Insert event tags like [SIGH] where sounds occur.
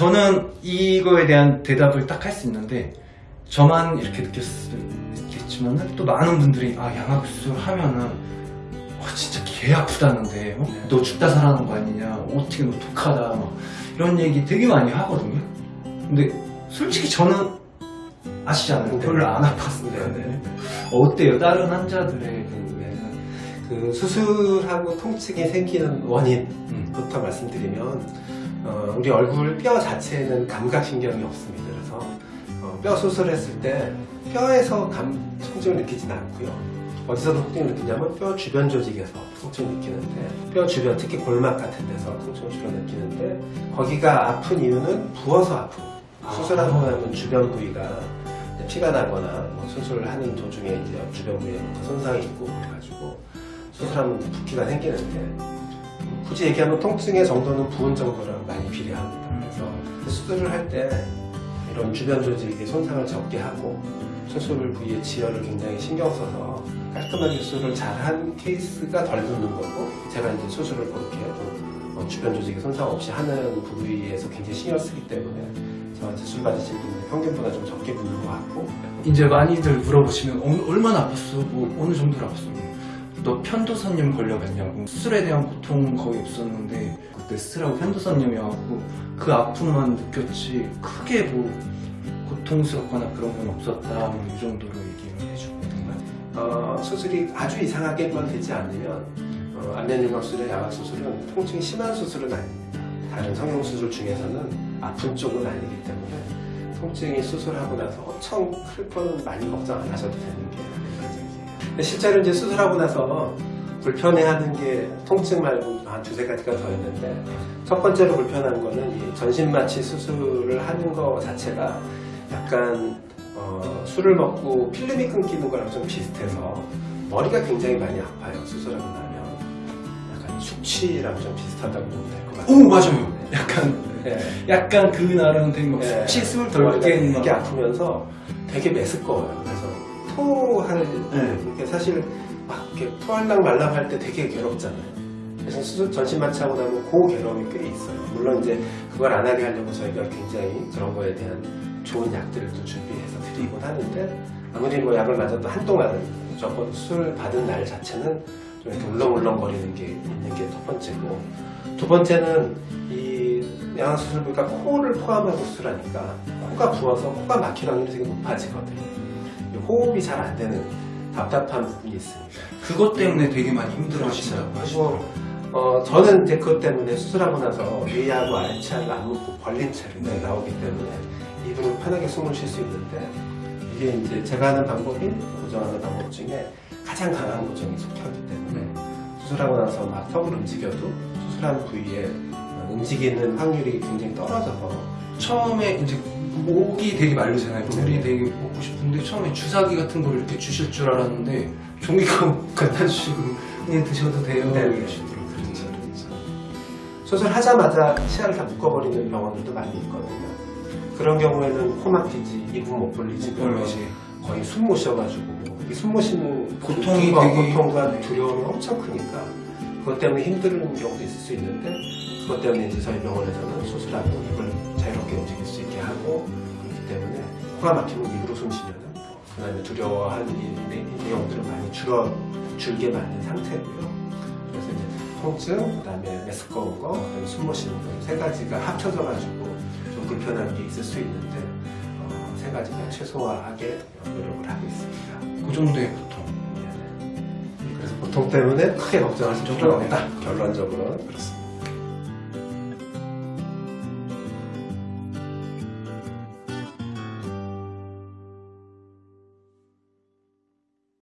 저는 이거에 대한 대답을 딱 할 수 있는데 저만 이렇게 느꼈겠지만 또 많은 분들이 아 양악 수술 하면은 와 진짜 개 아프다는데 어? 너 죽다 살아난 거 아니냐 어떻게 너 독하다 막 이런 얘기 되게 많이 하거든요 근데 솔직히 저는 아시잖아요 별로 안 아팠습니다 네. 어때요 다른 환자들의 경우에는 그 수술하고 통증이 생기는 원인 부터 음. 말씀드리면 어, 우리 얼굴 뼈 자체에는 감각신경이 없습니다. 그래서 어, 뼈 수술했을 때 뼈에서 감, 통증을 느끼진 않고요. 어디서 통증을 느끼냐면 뼈 주변 조직에서 통증을 느끼는데 뼈 주변 특히 골막 같은 데서 통증을 주로 느끼는데 거기가 아픈 이유는 부어서 아픈 수술하고 나면 주변 부위가 피가 나거나 뭐 수술을 하는 도중에 이제 주변 부위에 뭐 손상이 있고 그래가지고 수술하면 붓기가 생기는데 굳이 얘기하면 통증의 정도는 부은 정도랑 많이 비례합니다. 그래서 수술을 할 때 이런 주변 조직의 손상을 적게 하고 수술 부위의 지혈을 굉장히 신경 써서 깔끔하게 수술을 잘한 케이스가 덜 붓는 거고 제가 이제 수술을 그렇게 좀 어, 주변 조직의 손상 없이 하는 부위에서 굉장히 신경 쓰기 때문에 저한테 수술 받으실 분들 평균보다 좀 적게 붓는 것 같고 이제 많이들 물어보시면 어, 얼마나 아팠어? 뭐 어느 정도로 아팠어? 너 편도선염 걸려갔냐고. 수술에 대한 고통 거의 없었는데 그때 스트라고 편도선염이 와갖고 그 아픔만 느꼈지 크게 뭐 고통스럽거나 그런 건 없었다. 뭐이 정도로 얘기를 해주거든요 어, 수술이 아주 이상하게만 되지 않으면 어, 안면윤곽술의 야각 수술은 통증이 심한 수술은 아닙니다. 다른 성형 수술 중에서는 아픈 쪽은 아니기 때문에 통증이 수술하고 나서 엄청 클 거는 많이 걱정 안 하셔도 되는 게 실제로 이제 수술하고 나서 불편해하는 게 통증 말고 한 두세 가지가 더 있는데 첫 번째로 불편한 거는 이 전신마취 수술을 하는 거 자체가 약간 어, 술을 먹고 필름이 끊기는 거랑 좀 비슷해서 머리가 굉장히 많이 아파요 수술하고 나면. 약간 숙취랑 좀 비슷하다고 보면 될 것 같아요. 오 맞아요. 약간 네. 약간 그날은 되게 막 네. 수치 숨을 머리가 덜 깨는 막. 되게 아프면서 되게 메스꺼워요 토할 네. 사실 막 이렇게 토할랑 말랑 할 때 되게 괴롭잖아요. 그래서 수술 전신 마취하고 나면 그 괴로움이 꽤 있어요. 물론 이제 그걸 안 하게 하려고 저희가 굉장히 그런 거에 대한 좋은 약들도 준비해서 드리곤 하는데 아무리 뭐 약을 맞아도 한동안은 적어도 술 받은 날 자체는 좀 이렇게 울렁울렁거리는 게 있는 게 첫 번째고 두 번째는 이 양악수술 부위가 코를 포함하고 수술하니까 코가 부어서 코가 막힐 확률이 되게 높아지거든요. 이 호흡이 잘 안 되는 답답한 부분이 있습니다. 그것 때문에 되게 많이 힘들어하신다고 그리고 하시더라고요. 어, 저는 이제 그것 때문에 수술하고 나서 위하고 안 묶고 벌린 채로 네. 나오기 때문에 입으로 편하게 숨을 쉴 수 있는데 이게 이제 제가 하는 방법이 고정하는 방법 중에 가장 강한 고정이 속혀기 때문에 수술하고 나서 막 턱을 움직여도 수술한 부위에 어, 움직이는 확률이 굉장히 떨어져서 처음에 이제 목이 되게 마르잖아요. 물이 네. 되게 먹고 싶은데 처음에 주사기 같은 걸 이렇게 주실 줄 알았는데 종이컵 [LAUGHS] 갖다 주시고 그냥 드셔도 돼요. 네. 이러시더라고요. 그렇죠, 그렇죠. 수술하자마자 치아를 다 묶어버리는 병원들도 많이 있거든요. 그런 경우에는 코 막히지, 입은 못 벌리지, 그러지. 거의 숨 못 쉬어가지고 이숨못 쉬는 고통이 고통과 되게- 고통과 두려움이 엄청 크니까 그것 때문에 힘든 경우도 있을 수 있는데 그것 때문에 이제 저희 병원에서는 수술하고 입을 자유롭게 움직일 수 있게 하고 그렇기 때문에 코가 막히면 입으로 숨 쉬면은 그다음에 두려워하는 이, 내- 이 내용들은 많이 줄어 줄게 만든 상태고요. 그래서 이제 통증, 그다음에 메스꺼운 거, 그다음에 숨 못 쉬는 거 세 가지가 합쳐져 가지고 좀 불편한 게 있을 수 있는데 어, 세 가지가 최소화하게 노력을 하고 있습니다. 그 정도의 고통. 때문에 크게 걱정하실 필요는 없다. 결론적으로는 그렇습니다.